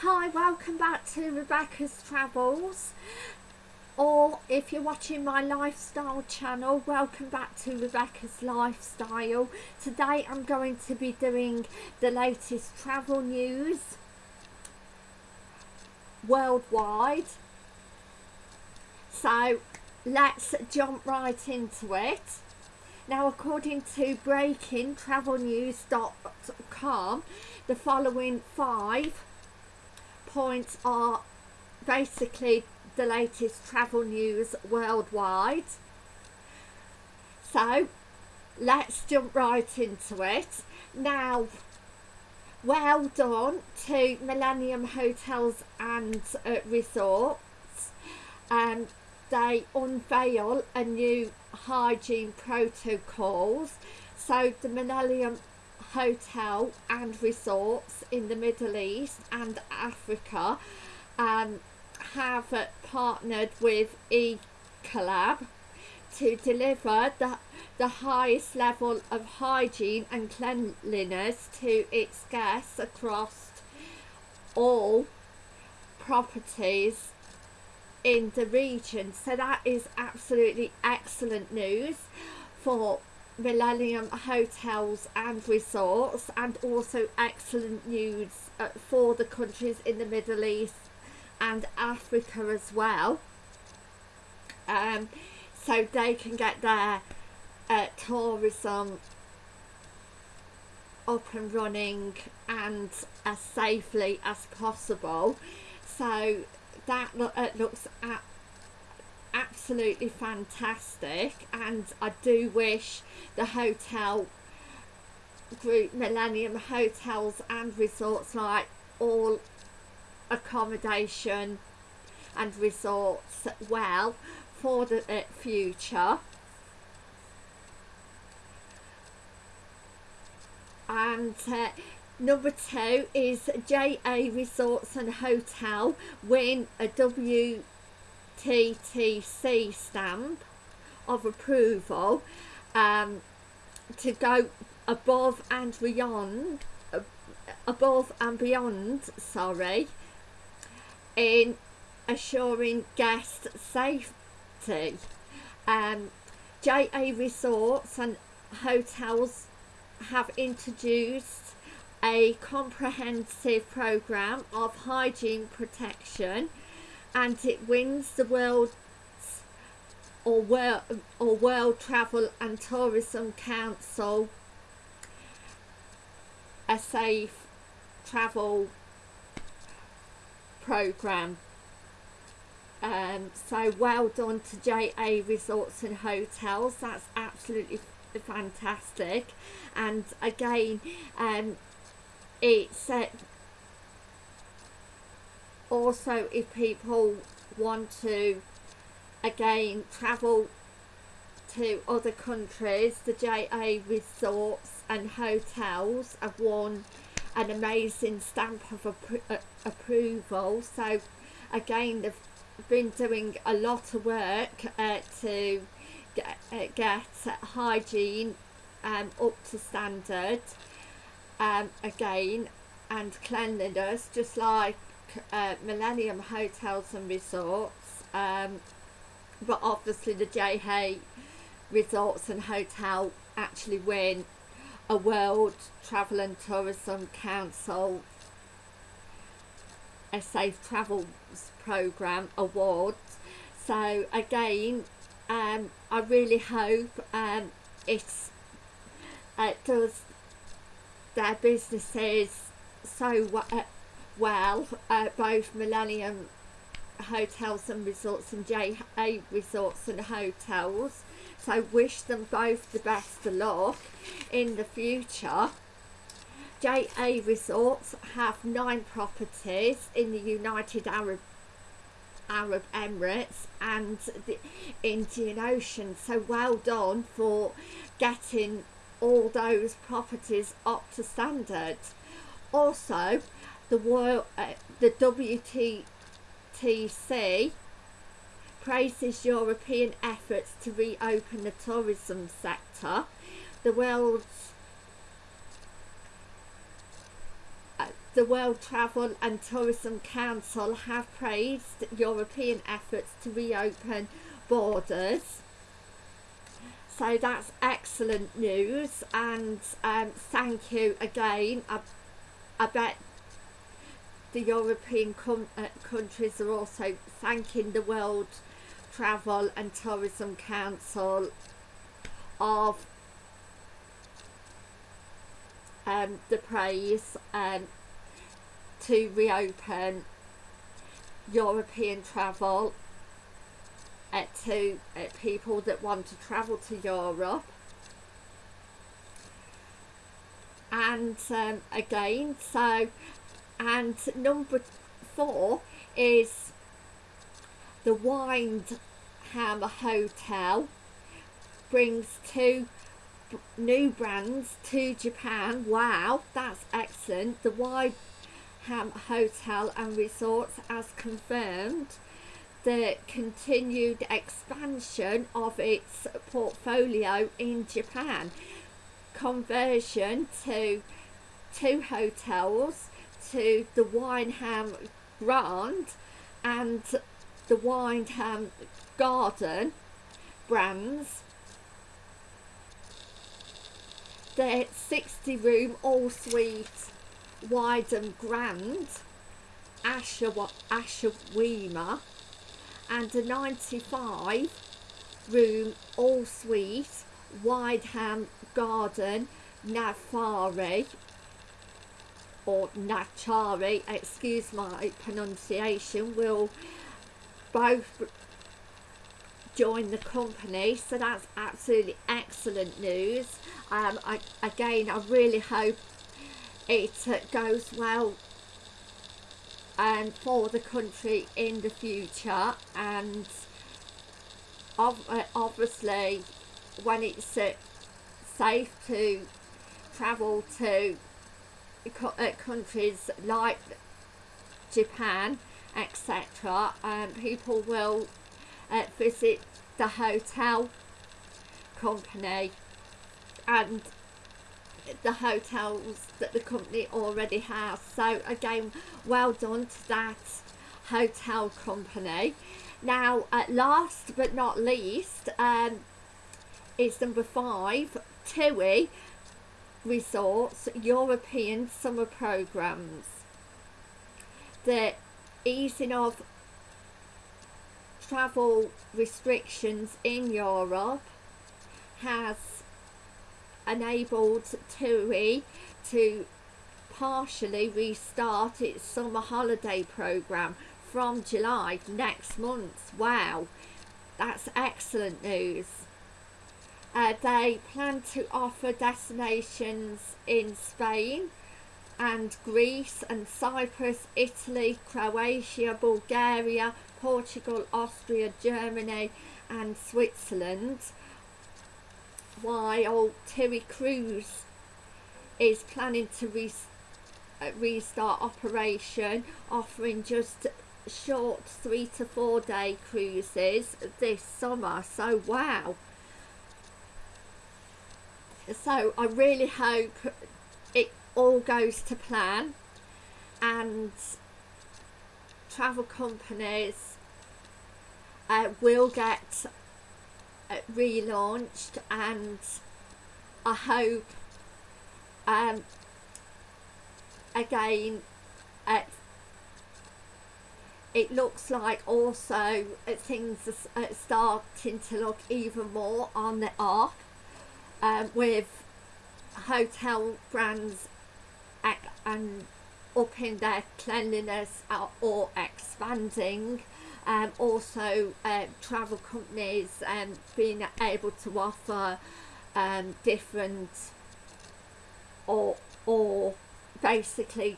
Hi, welcome back to Rebecca's Travels. Or if you're watching my lifestyle channel, welcome back to Rebecca's Lifestyle. Today I'm going to be doing the latest travel news worldwide. So let's jump right into it. Now according to breakingtravelnews.com, the following five points are basically the latest travel news worldwide. So let's jump right into it. Now, well done to Millennium Hotels and uh, Resorts. Um, they unveil a new hygiene protocols. So the Millennium hotel and resorts in the Middle East and Africa um, have uh, partnered with Ecolab to deliver the, the highest level of hygiene and cleanliness to its guests across all properties in the region. So that is absolutely excellent news for Millennium Hotels and Resorts and also excellent news uh, for the countries in the Middle East and Africa as well. Um, so they can get their uh, tourism up and running and as safely as possible. So that lo uh, looks at absolutely fantastic and I do wish the hotel group Millennium Hotels and Resorts like all accommodation and resorts well for the uh, future. And uh, number two is JA Resorts and Hotel win a W TTC stamp of approval um, to go above and beyond uh, above and beyond sorry in assuring guest safety. Um, JA Resorts and hotels have introduced a comprehensive program of hygiene protection and it wins the world or world or world travel and tourism council. A safe travel program. Um, so well done to JA Resorts and Hotels. That's absolutely fantastic. And again um, it's uh, also if people want to again travel to other countries the JA resorts and hotels have won an amazing stamp of appro uh, approval. So again they've been doing a lot of work uh, to get, uh, get hygiene um, up to standard um, again and cleanliness just like uh, Millennium Hotels and Resorts um, but obviously the JA Resorts and Hotel actually win a World Travel and Tourism Council a Safe Travels Programme award. So again um, I really hope um, it's it does their businesses so uh, well both Millennium Hotels and Resorts and JA Resorts and Hotels. So wish them both the best of luck in the future. JA Resorts have nine properties in the United Arab Arab Emirates and the Indian Ocean. So well done for getting all those properties up to standard. Also the world uh, the WTTC praises European efforts to reopen the tourism sector the world's uh, the World Travel and Tourism Council have praised European efforts to reopen borders. So that's excellent news, and um, thank you again. I, I bet the European uh, countries are also thanking the World Travel and Tourism Council of um, the praise um, to reopen European travel uh, to uh, people that want to travel to Europe. And um, again, so, and number four is the Wyndham Hotel brings two new brands to Japan. Wow, that's excellent. The Wyndham Hotel and Resorts has confirmed the continued expansion of its portfolio in Japan. Conversion to two hotels to the Wyndham Grand and the Wyndham Garden brands the 60 room all suite Wyndham Grand Ashawima. And a 95 room all suite Wyndham Garden Nafari or Nachari, excuse my pronunciation, will both join the company. So that's absolutely excellent news. Um, I, again I really hope it uh, goes well um, for the country in the future. And uh, obviously when it's uh, safe to travel to countries like Japan etc um, people will uh, visit the hotel company and the hotels that the company already has. So again well done to that hotel company. Now at last but not least um, is number five TUI Resorts European Summer Programs the easing of travel restrictions in Europe has enabled TUI to partially restart its summer holiday program from July next month. Wow, that's excellent news. Uh, they plan to offer destinations in Spain and Greece and Cyprus, Italy, Croatia, Bulgaria, Portugal, Austria, Germany and Switzerland. While TUI Cruise is planning to re uh, restart operation offering just short three to four day cruises this summer. So wow so I really hope it all goes to plan and travel companies uh, will get uh, relaunched and I hope um, again uh, it looks like also uh, things are uh, starting to look even more on the up um, with hotel brands and upping their cleanliness or expanding um, also uh, travel companies um, being able to offer um, different or or basically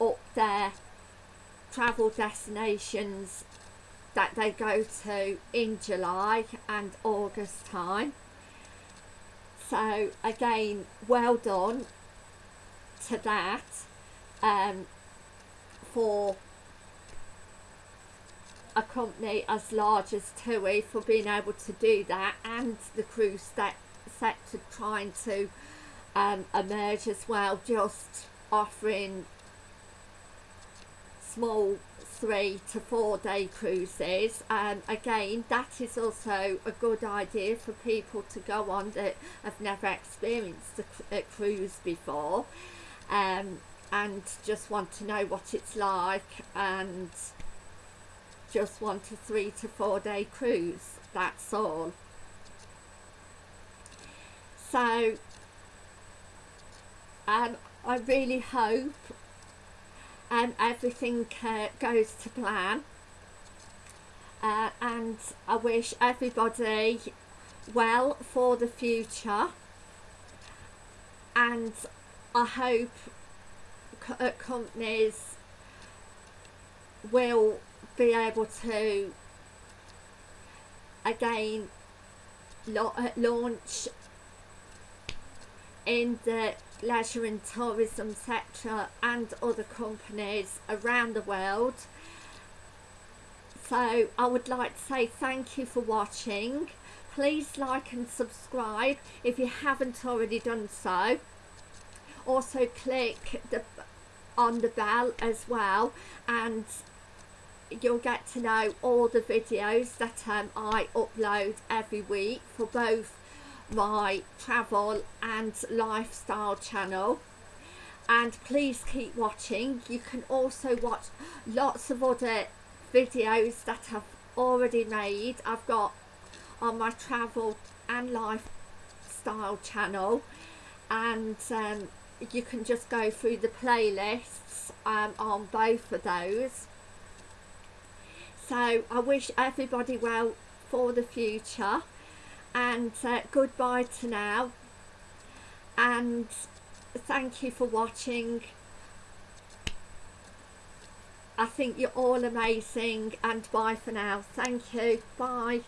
up their travel destinations that they go to in July and August time so again well done to that um, for a company as large as TUI for being able to do that and the cruise sector trying to um, emerge as well just offering small three to four day cruises. And again that is also a good idea for people to go on that have never experienced a, a cruise before um, and just want to know what it's like and just want a three to four day cruise that's all. So um, I really hope um, everything uh, goes to plan. Uh, and I wish everybody well for the future. And I hope co uh, companies will be able to again uh, launch in the leisure and tourism sector and other companies around the world. So I would like to say thank you for watching. Please like and subscribe if you haven't already done so. Also click the on the bell as well and you'll get to know all the videos that um, I upload every week for both my travel and lifestyle channel. And please keep watching. You can also watch lots of other videos that I've already made. I've got on my travel and lifestyle channel. And um, you can just go through the playlists um, on both of those. So I wish everybody well for the future and uh, goodbye to now. And thank you for watching. I think you're all amazing and bye for now. Thank you. Bye